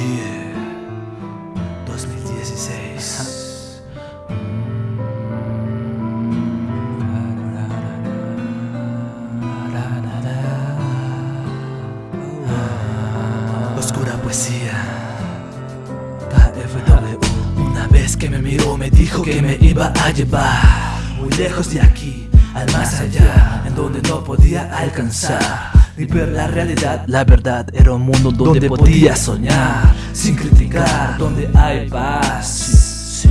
Yeah 2016 Oscura poesía. Una vez que me miró me dijo que me iba a llevar Muy lejos de aquí, al más allá En donde no podía alcanzar Ni ver la realidad La verdad era un mundo donde podía soñar Sin criticar, donde hay paz.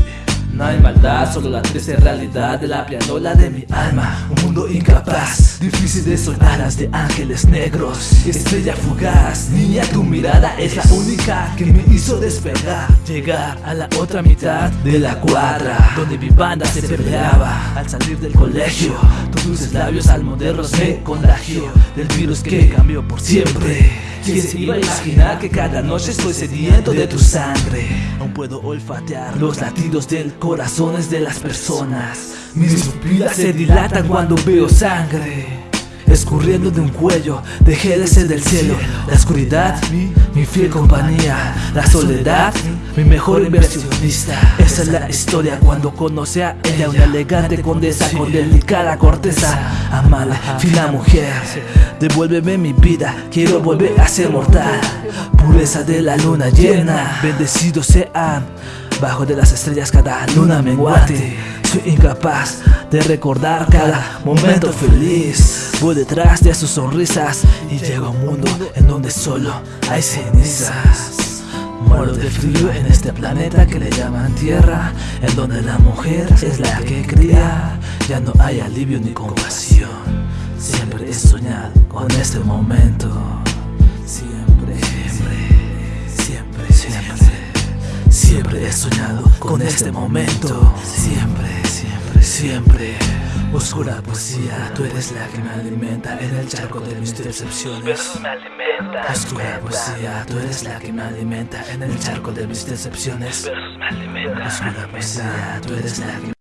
No hay maldad, solo la triste realidad de la pianola de mi alma incapaz, difícil de Alas de ángeles negros, estrella fugaz Niña, tu mirada es la única que me hizo despegar Llegar a la otra mitad de la cuadra Donde mi banda se peleaba. Al salir del colegio, tus dulces labios almodernos me contagió Del virus que cambió por siempre. ¿Quién se iba a imaginar que cada noche estoy sediento de tu sangre? Aún puedo olfatear los latidos del corazones de las personas Mis pupilas se dilatan cuando veo sangre escurriendo de un cuello. Dejé de ser del cielo La oscuridad, mi, fiel compañía. La soledad, mi mejor inversionista. Esa es la historia cuando conocí a ella Una elegante condesa con delicada corteza Amada, fina mujer. Devuélveme mi vida, quiero volver a ser mortal. Pureza de la luna llena Bendecidos sean Bajo de las estrellas cada luna menguante. Soy incapaz de recordar cada momento feliz. Voy detrás de sus sonrisas Y llego a un mundo en donde solo hay cenizas. Muero de frío en este planeta que le llaman tierra En donde la mujer es la que cría. Ya no hay alivio ni compasión. Siempre he soñado con este momento he soñado con este momento. Siempre, siempre, siempre. Oscura poesía, tú eres la que me alimenta En el charco de mis decepciones. Oscura poesía, tú eres la que me alimenta En el charco de mis decepciones. Oscura poesía, tú eres la que